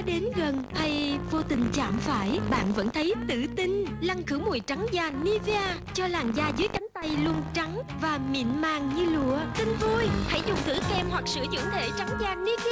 có đến gần hay vô tình chạm phải, Bạn vẫn thấy tự tin. Lăn khử mùi trắng da Nivea Cho làn da dưới cánh tay luôn trắng Và mịn màng như lụa. Tin vui, Hãy dùng thử kem hoặc sữa dưỡng thể trắng da Nivea